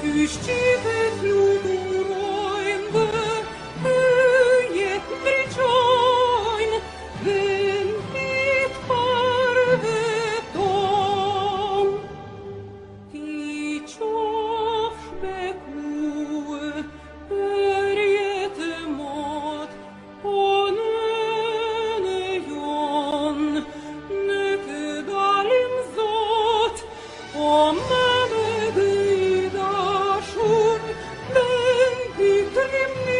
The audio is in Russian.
вещи петлю Give me